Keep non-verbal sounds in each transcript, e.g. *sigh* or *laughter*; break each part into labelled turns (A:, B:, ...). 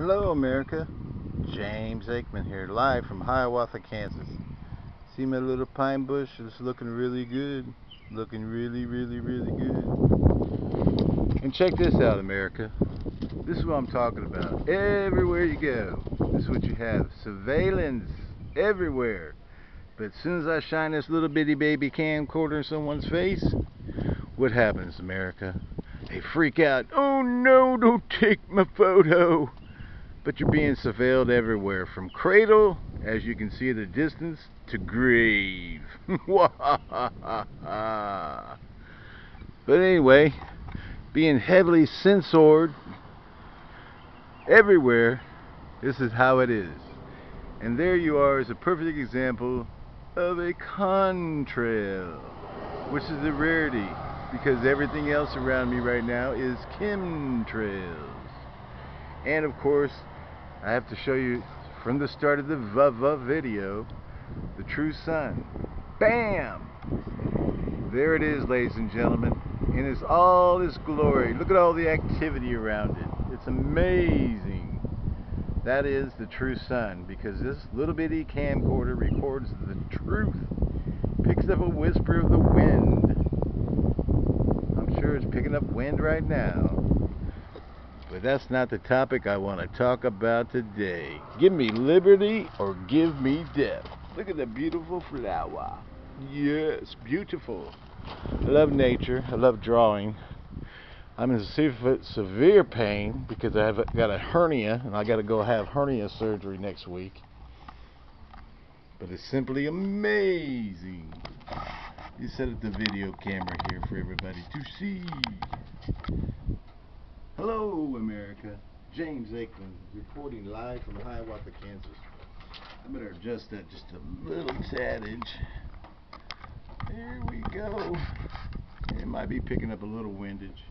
A: Hello, America. James Aikman here, live from Hiawatha, Kansas. See my little pine bush? It's looking really good. Looking really, really, really good. And check this out, America. This is what I'm talking about. Everywhere you go, this is what you have. Surveillance everywhere. But as soon as I shine this little bitty baby camcorder in someone's face, what happens, America? They freak out. Oh no, don't take my photo. But you're being surveilled everywhere, from cradle, as you can see at a distance, to grave. *laughs* but anyway, being heavily censored everywhere, this is how it is. And there you are is a perfect example of a contrail, which is a rarity because everything else around me right now is chemtrails. And of course, I have to show you from the start of the VUVA video, the true sun. BAM! There it is, ladies and gentlemen. And it's all its glory. Look at all the activity around it. It's amazing. That is the true sun because this little bitty camcorder records the truth. Picks up a whisper of the wind I'm sure it's picking up wind right now. But that's not the topic I want to talk about today. Give me liberty or give me death. Look at the beautiful flower. Yes, beautiful. I love nature. I love drawing. I'm in severe pain because I've got a hernia and I got to go have hernia surgery next week. But it's simply amazing. You set up the video camera here for everybody to see. Hello, America. James Aikman reporting live from Hiawatha, Kansas. I better adjust that just a little tadage. There we go. It might be picking up a little windage.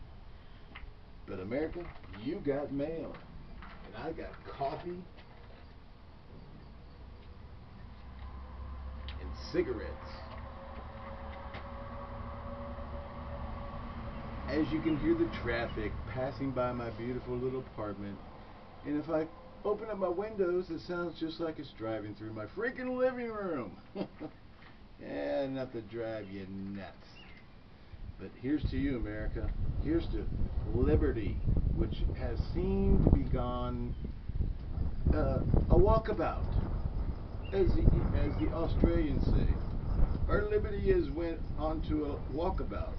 A: But America, you got mail. And I got coffee and cigarettes. As you can hear the traffic passing by my beautiful little apartment. And if I open up my windows, it sounds just like it's driving through my freaking living room. *laughs* yeah, enough to drive you nuts. But here's to you, America. Here's to liberty, which has seemed to be gone uh, a walkabout, as the, as the Australians say. Our liberty has went onto a walkabout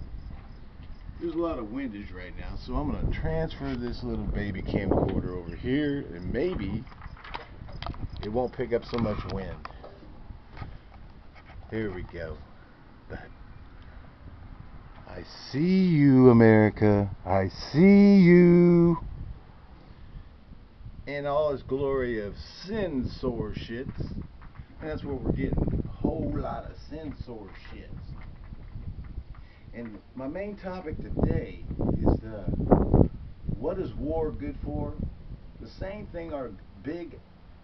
A: there's a lot of windage right now, so I'm going to transfer this little baby camcorder over here, and maybe it won't pick up so much wind. Here we go. I see you, America. I see you. In all its glory of sin sore shits. And that's what we're getting. A whole lot of sin sore shits. And my main topic today is the, what is war good for? The same thing our big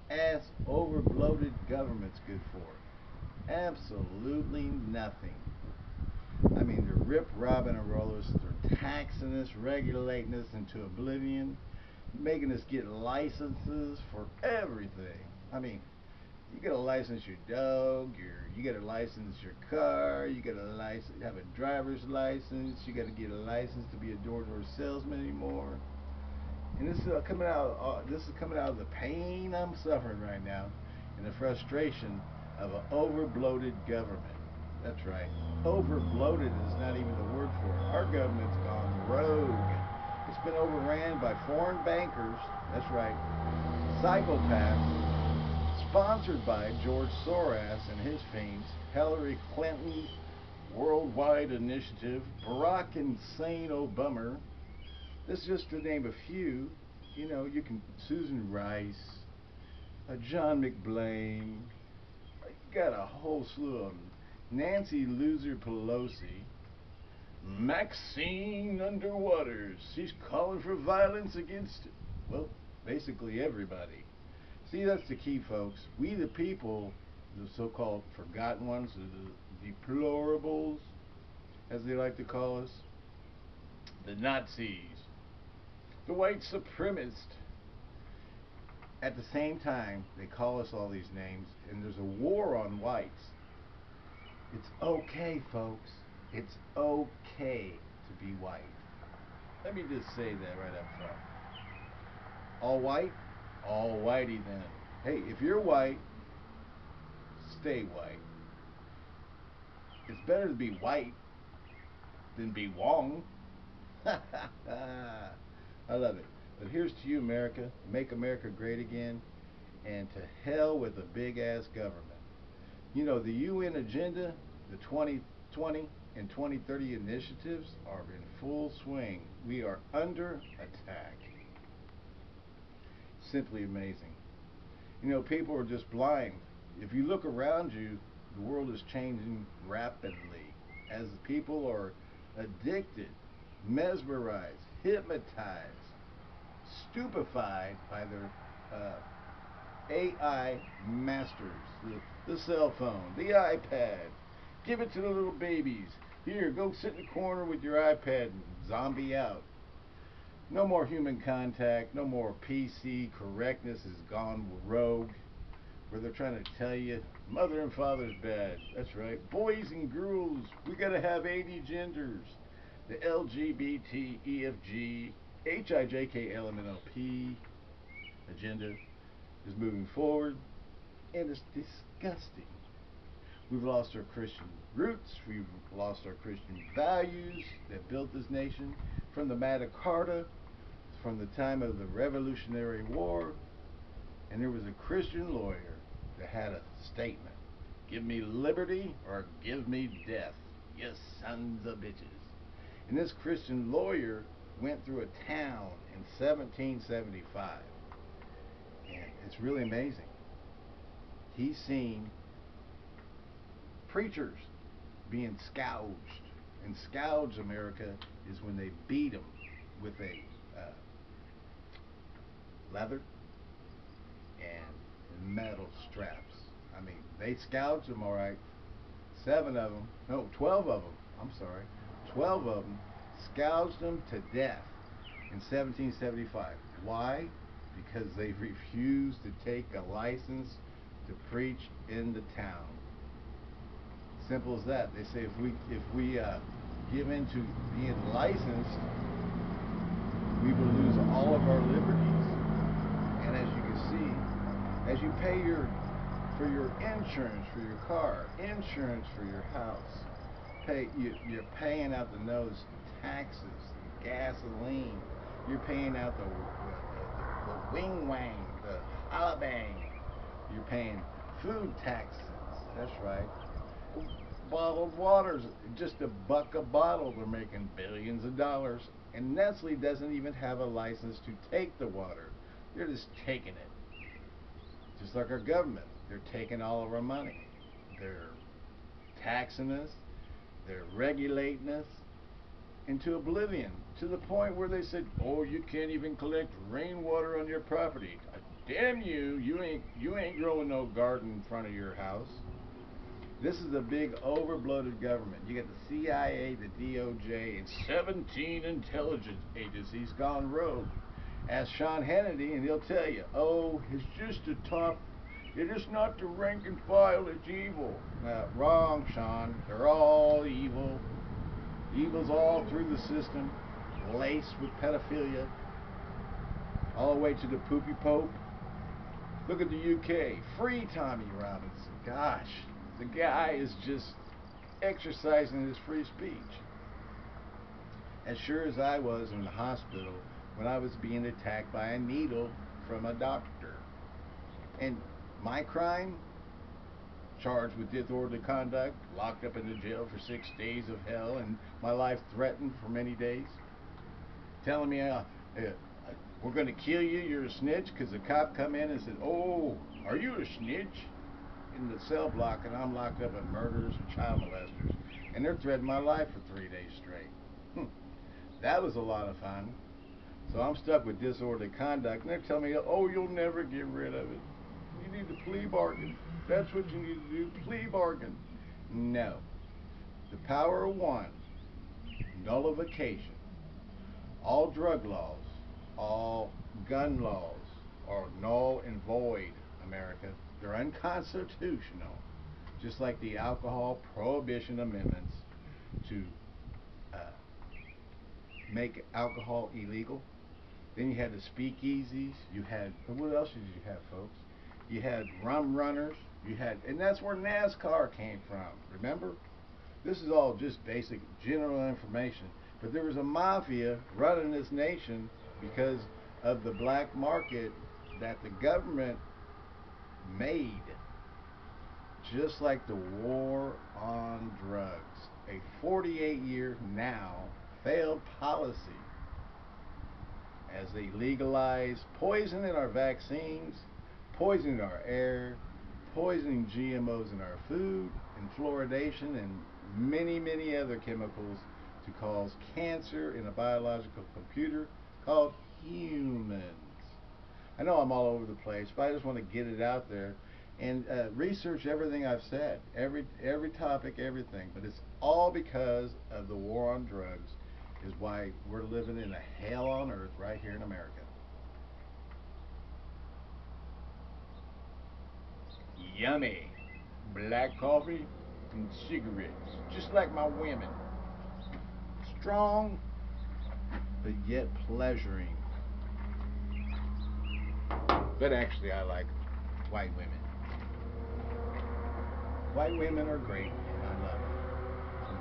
A: ass over bloated government's good for. Absolutely nothing. I mean, they're rip robbing and rollers. They're taxing us, regulating us into oblivion, making us get licenses for everything. I mean, you gotta license your dog, your you gotta license your car, you gotta license have a driver's license, you gotta get a license to be a door-to-door salesman anymore. And this is uh, coming out uh, this is coming out of the pain I'm suffering right now and the frustration of an over-bloated government. That's right. Over-bloated is not even the word for it. Our government's gone rogue. It's been overran by foreign bankers. That's right. Psychopaths sponsored by George Soros and his fiends, Hillary Clinton, Worldwide Initiative, Barack Insane Obama. This is just to name a few. You know, you can Susan Rice, uh, John McBlain. You got a whole slew of them. Nancy Loser Pelosi. Maxine Underwaters. She's calling for violence against, well, basically everybody. See, that's the key, folks. We, the people, the so-called forgotten ones, the deplorables, as they like to call us, the Nazis, the white supremacists, at the same time, they call us all these names, and there's a war on whites. It's okay, folks. It's okay to be white. Let me just say that right up front. All white? All whitey then. Hey, if you're white, stay white. It's better to be white than be Wong. *laughs* I love it. But here's to you, America. Make America great again. And to hell with a big ass government. You know, the UN agenda, the 2020 and 2030 initiatives are in full swing. We are under attack. Simply amazing. You know, people are just blind. If you look around you, the world is changing rapidly as people are addicted, mesmerized, hypnotized, stupefied by their uh, AI masters, the, the cell phone, the iPad. Give it to the little babies. Here, go sit in the corner with your iPad and zombie out. No more human contact, no more PC correctness has gone rogue where they're trying to tell you mother and father's bad. That's right. Boys and girls, we gotta have 80 genders. The LGBT, EFG, agenda is moving forward and it's disgusting. We've lost our Christian roots, we've lost our Christian values that built this nation from the Magna Carta, from the time of the Revolutionary War, and there was a Christian lawyer that had a statement. Give me liberty or give me death, you sons of bitches. And this Christian lawyer went through a town in 1775. And it's really amazing. He's seen preachers being scourged. And scourge America is when they beat them with a leather and metal straps. I mean, they scourged them all right. Seven of them, no, twelve of them. I'm sorry, twelve of them scourged them to death in 1775. Why? Because they *laughs* refused to take a license to preach in the town. Simple as that. They say if we if we uh, give in to being licensed, we will lose all of our liberties. And as you can see, as you pay your for your insurance for your car, insurance for your house, pay you, you're paying out the nose taxes, gasoline. You're paying out the, the, the, the wing wang, the alabang. You're paying food taxes. That's right. Bottled waters, just a buck a bottle, they're making billions of dollars. And Nestle doesn't even have a license to take the water. They're just taking it. Just like our government. They're taking all of our money. They're taxing us. They're regulating us into oblivion to the point where they said, "Oh, you can't even collect rainwater on your property." Uh, damn you! You ain't you ain't growing no garden in front of your house. This is a big overbloated government. You got the CIA, the DOJ, and 17 intelligence agencies gone rogue. Ask Sean Hannity, and he'll tell you, "Oh, it's just a top. It is not the rank and file. It's evil." Uh, wrong, Sean. They're all evil. Evil's all through the system, laced with pedophilia, all the way to the poopy pope. Look at the UK, free Tommy Robinson. Gosh, the guy is just exercising his free speech. As sure as I was in the hospital when I was being attacked by a needle from a doctor. And my crime, charged with disorderly conduct, locked up in the jail for six days of hell, and my life threatened for many days. Telling me, uh, uh, we're going to kill you, you're a snitch, because the cop come in and said, oh, are you a snitch? In the cell block, and I'm locked up at murderers and child molesters. And they're threatening my life for three days straight. Hmm. That was a lot of fun. So I'm stuck with disorderly conduct, and they're telling me, oh, you'll never get rid of it. You need to plea bargain. That's what you need to do. Plea bargain. No. The power of one. Nullification. All drug laws, all gun laws, are null and void, America. They're unconstitutional. Just like the alcohol prohibition amendments to uh, make alcohol illegal. Then you had the speakeasies. You had, what else did you have, folks? You had rum runners. You had, and that's where NASCAR came from. Remember? This is all just basic general information. But there was a mafia running this nation because of the black market that the government made. Just like the war on drugs. A 48 year now failed policy as they legalize poison in our vaccines, poison in our air, poisoning GMOs in our food, and fluoridation, and many, many other chemicals to cause cancer in a biological computer called humans. I know I'm all over the place, but I just want to get it out there and uh, research everything I've said, every every topic, everything. But it's all because of the war on drugs, is why we're living in a hell on earth right here in America. Yummy, black coffee and cigarettes, just like my women. Strong, but yet pleasuring. But actually, I like white women. White women are great, and I love them.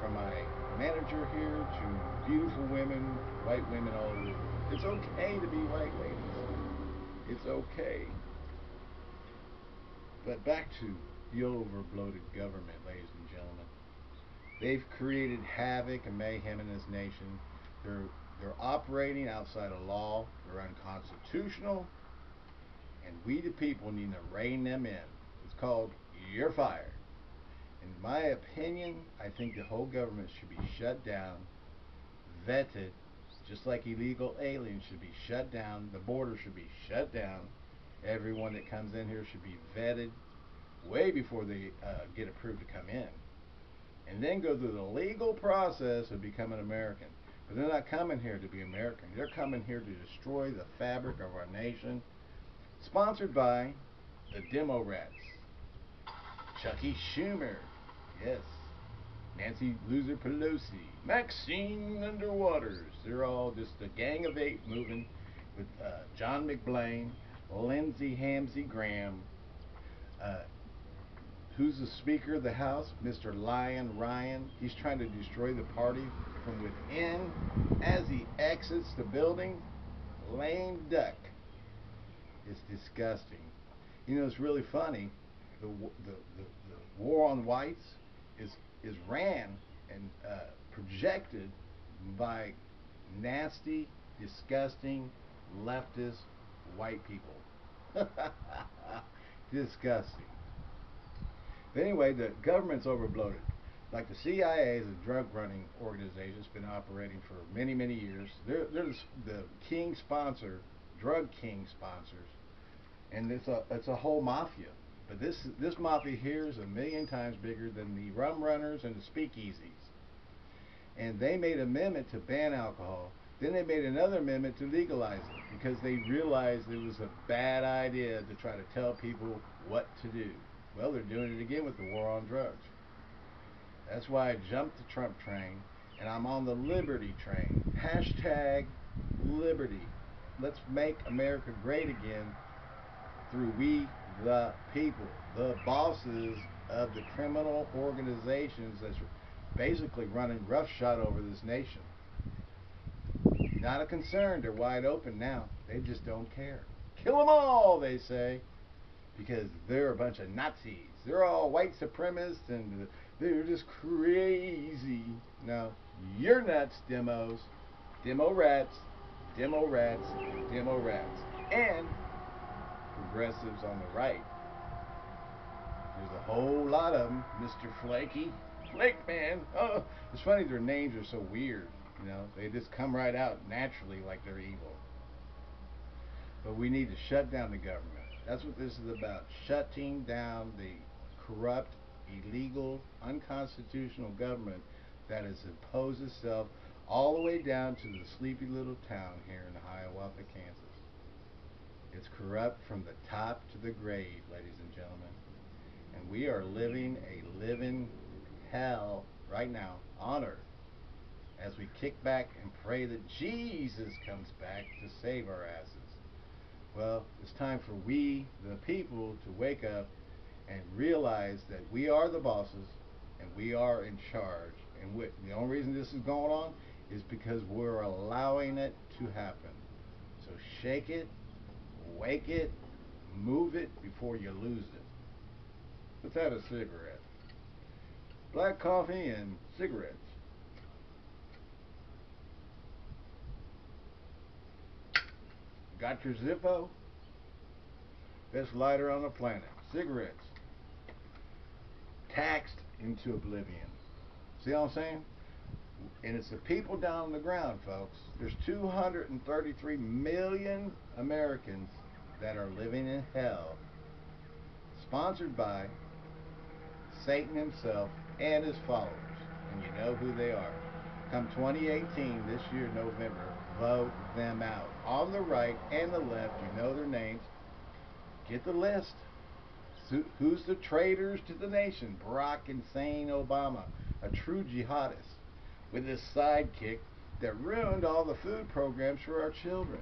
A: From my manager here to beautiful women, white women all over. It's okay to be white ladies. It's okay. But back to the overbloated government, ladies and gentlemen. They've created havoc and mayhem in this nation. They're they're operating outside of law. They're unconstitutional. And we the people need to rein them in. It's called you're fired. In my opinion, I think the whole government should be shut down, vetted, just like illegal aliens should be shut down. The border should be shut down. Everyone that comes in here should be vetted way before they uh, get approved to come in. And then go through the legal process of becoming American. But they're not coming here to be American. They're coming here to destroy the fabric of our nation. Sponsored by the Demo Rats. Chucky Schumer. Yes. Nancy Loser Pelosi. Maxine Underwaters. They're all just a gang of eight moving with uh, John McBlain, Lindsey Hamsey Graham. Uh, who's the Speaker of the House? Mr. Lion Ryan. He's trying to destroy the party from within as he exits the building. Lame duck. It's disgusting. You know, it's really funny the, the, the, the war on whites is, is ran and uh, projected by nasty, disgusting, leftist white people. *laughs* disgusting. But anyway, the government's overbloated. Like the CIA is a drug running organization that's been operating for many, many years. They're, they're the, the king sponsor, drug king sponsors, and it's a, it's a whole mafia. But this this mafia here is a million times bigger than the rum runners and the speakeasies. And they made amendment to ban alcohol. Then they made another amendment to legalize it because they realized it was a bad idea to try to tell people what to do. Well, they're doing it again with the war on drugs. That's why I jumped the Trump train and I'm on the Liberty train. Hashtag Liberty. Let's make America great again through we the people, the bosses of the criminal organizations that's basically running roughshod over this nation. Not a concern. They're wide open now. They just don't care. Kill them all, they say, because they're a bunch of Nazis. They're all white supremacists and they're just crazy. No, you're nuts, demos. Demo rats, demo rats, demo rats. And progressives on the right. There's a whole lot of them. Mr. Flaky, Flake Man. Oh, it's funny their names are so weird. You know, they just come right out naturally like they're evil. But we need to shut down the government. That's what this is about. Shutting down the corrupt, illegal, unconstitutional government that has imposed itself all the way down to the sleepy little town here in Hiawatha, Kansas. It's corrupt from the top to the grave, ladies and gentlemen. And we are living a living hell right now on earth as we kick back and pray that Jesus comes back to save our asses. Well, it's time for we, the people, to wake up and realize that we are the bosses and we are in charge. And we, the only reason this is going on is because we're allowing it to happen. So shake it, wake it, move it before you lose it. Let's have a cigarette. Black coffee and cigarettes. Got your Zippo? Best lighter on the planet. Cigarettes. Taxed into oblivion. See what I'm saying? And it's the people down on the ground, folks. There's 233 million Americans that are living in hell. Sponsored by Satan himself and his followers. And you know who they are. Come 2018, this year, November, vote them out. On the right and the left, you know their names. Get the list. Who's the traitors to the nation? Barack Hussein Obama, a true jihadist, with his sidekick that ruined all the food programs for our children.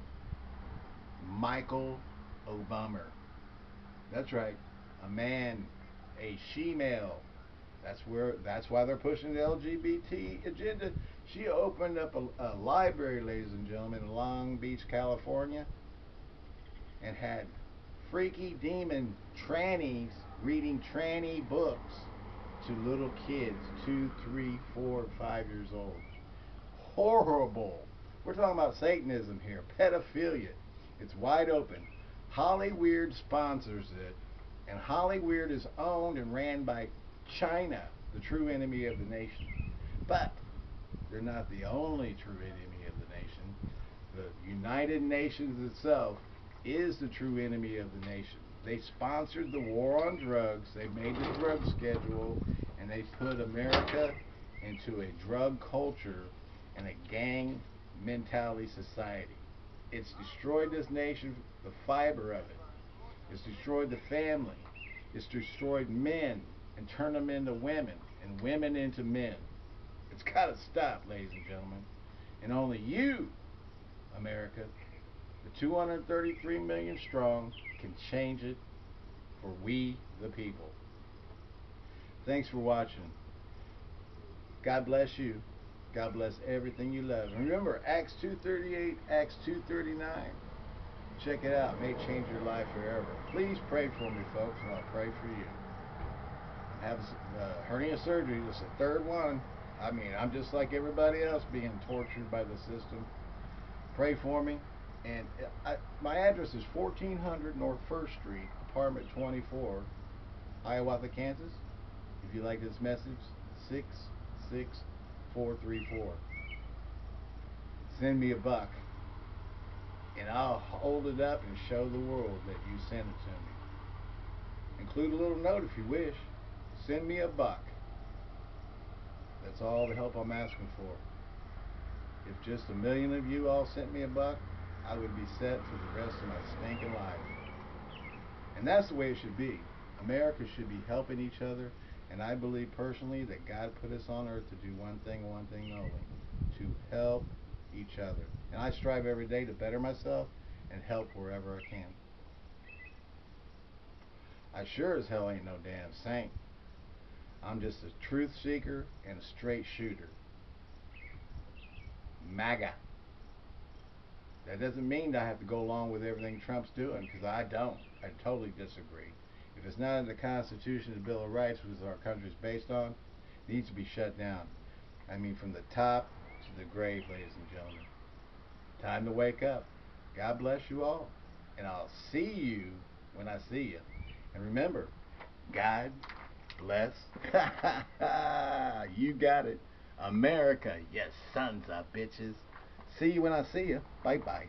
A: Michael Obama. That's right, a man, a she-male. That's where. That's why they're pushing the LGBT agenda. She opened up a, a library, ladies and gentlemen, in Long Beach, California, and had freaky demon trannies reading tranny books to little kids, two, three, four, five years old. Horrible. We're talking about Satanism here, pedophilia. It's wide open. Hollyweird sponsors it, and Hollyweird is owned and ran by China, the true enemy of the nation. But they're not the only true enemy of the nation. The United Nations itself is the true enemy of the nation. They sponsored the war on drugs, they made the drug schedule, and they put America into a drug culture and a gang mentality society. It's destroyed this nation, the fiber of it. It's destroyed the family. It's destroyed men and turned them into women and women into men. It's got to stop, ladies and gentlemen. And only you, America, the 233 million strong, can change it for we, the people. Thanks for watching. God bless you. God bless everything you love. And remember, Acts 2.38, Acts 2.39. Check it out. It may change your life forever. Please pray for me, folks, and I'll pray for you. I have uh, hernia surgery. This is the third one. I mean, I'm just like everybody else being tortured by the system. Pray for me. And I, my address is 1400 North 1st Street, apartment 24, Hiawatha, Kansas. If you like this message, 66434. Send me a buck. And I'll hold it up and show the world that you sent it to me. Include a little note if you wish. Send me a buck. That's all the help I'm asking for. If just a million of you all sent me a buck, I would be set for the rest of my stinking life. And that's the way it should be. America should be helping each other, and I believe personally that God put us on earth to do one thing, one thing only, to help each other. And I strive every day to better myself and help wherever I can. I sure as hell ain't no damn saint. I'm just a truth seeker and a straight shooter. MAGA. That doesn't mean I have to go along with everything Trump's doing, because I don't. I totally disagree. If it's not in the Constitution, the Bill of Rights, which our country is based on, it needs to be shut down. I mean, from the top to the grave, ladies and gentlemen. Time to wake up. God bless you all. And I'll see you when I see you. And remember, God bless. *laughs* you got it. America, yes, sons of bitches. See you when I see you. Bye bye.